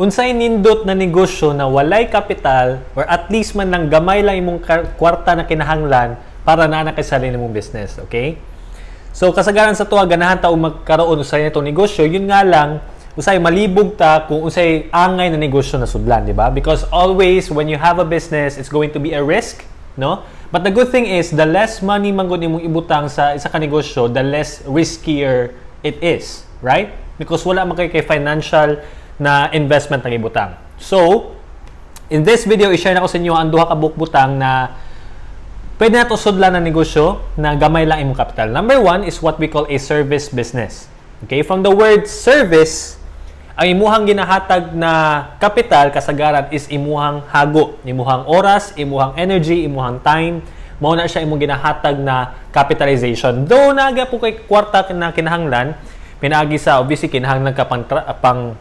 unsay nindot na negosyo na walay kapital or at least man lang gamay lang imong kwarta na kinahanglan para na kay sarili mong business, okay? So kasagaran sa tuwa ganahan ta og magkaroon usay nitong negosyo, yun nga lang usay malibog ta kung usay angay na negosyo na sudlan, di ba? Because always when you have a business, it's going to be a risk, no? But the good thing is the less money man gud imong ibutang sa isa ka negosyo, the less riskier it is, right? Because wala man kay financial na investment ng ibutang. So, in this video, i-share na ko sa inyo ang duha ka bukbutang na pwede na to sudlan na negosyo na gamay lang imong capital. Number one is what we call a service business. Okay? From the word service, ang imuhang ginahatag na kapital kasagaran is imuhang hago, imuhang oras, imuhang energy, imuhang time, mao na siya imong ginahatag na capitalization. Though naga po kay kwarta na kinahanglan, pinaagi sa obviously kinahanglan ka pang, pang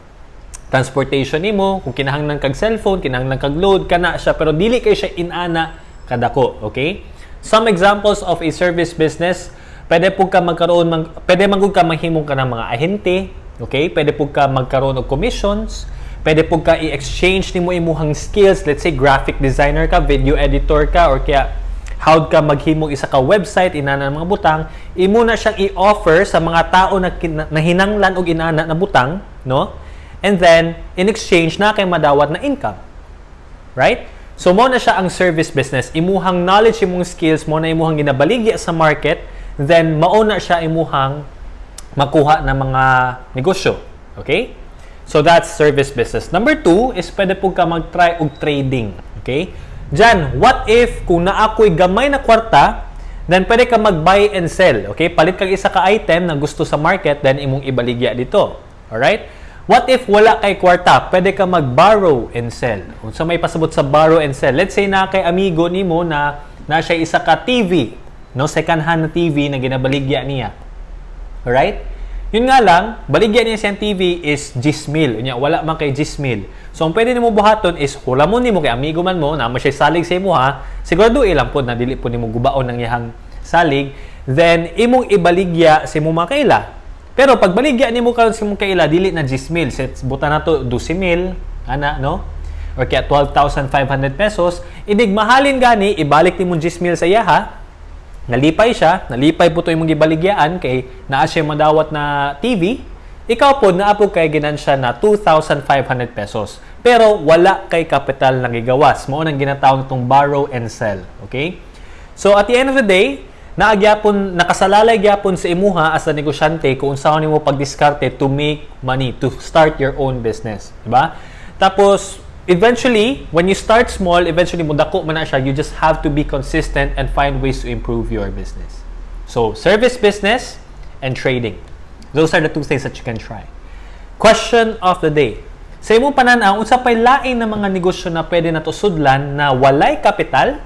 transportation nimo, kung kinahanglan kag cellphone, kinahanglan kag load kana siya pero dili kay siya inana kadako, okay? Some examples of a service business, pwede po ka magkaroon mag, pwede magud ka mahimong ka ng mga ahente, okay? Pwede po ka magkaroon og commissions, pwede po ka i-exchange nimo imuhang skills, let's say graphic designer ka, video editor ka or kaya how ka maghimong isa ka website inana ng mga butang imo na siyang i-offer sa mga tao na, na og inana na butang no and then in exchange na kay madawat na income right so mo na siya ang service business imuhang knowledge imong skills mo na imuhang ginabaligya sa market then mao na siya imuhang makuha ng mga negosyo okay so that's service business number two is pwede po ka mag-try og trading okay Diyan, what if kung naakoy gamay na kwarta, then pwede ka mag-buy and sell. Okay? Palit kag isa ka item na gusto sa market, then imong ibaligya dito. Alright? What if wala kay kwarta? Pwede ka mag-borrow and sell. Kung sa may pasabot sa borrow and sell. Let's say na kay amigo nimo na na siya isa ka TV, no second hand na TV na ginabaligya niya. Alright? Yun nga lang, baligyan niya siyang TV is gismil. Unya, wala man kay gismil. So, ang pwede nimo buhaton is hula mo nimo kay amigo man mo na mo siya salig sa imo ha. Sigurado ilang po na dili po nimo gubaon ng iyang salig. Then, imong ibaligya sa imo mga kaila. Pero pag baligya nimo karon sa imong kaila, dili na gismil. Set buta na to 12,000 ana no? Or kaya 12,500 pesos. Inig mahalin gani ibalik nimo 10,000 sa iya ha nalipay siya, nalipay po ito yung mga ibaligyaan kay naa siya madawat na TV, ikaw po naapo kay ginansya na 2,500 pesos. Pero wala kay kapital na gigawas. Mao nang ginatawag itong borrow and sell. Okay? So at the end of the day, naagyapon nakasalalay gyapon sa imuha as a negosyante kung saan nimo pagdiskarte to make money, to start your own business, di ba? Tapos eventually, when you start small, eventually mudako man na siya, you just have to be consistent and find ways to improve your business. So, service business and trading. Those are the two things that you can try. Question of the day. Sa imong pananaw, unsa pay lain na mga negosyo na pwede na to sudlan na walay kapital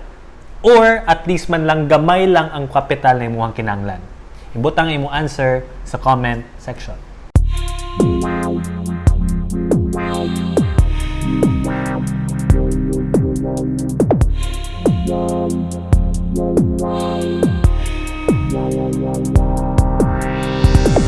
or at least man lang gamay lang ang kapital na imong kinahanglan? Ibutang imong answer sa comment section.